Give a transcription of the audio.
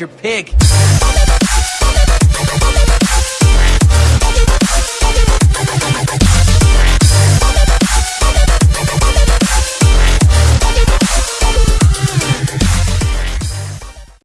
your pig.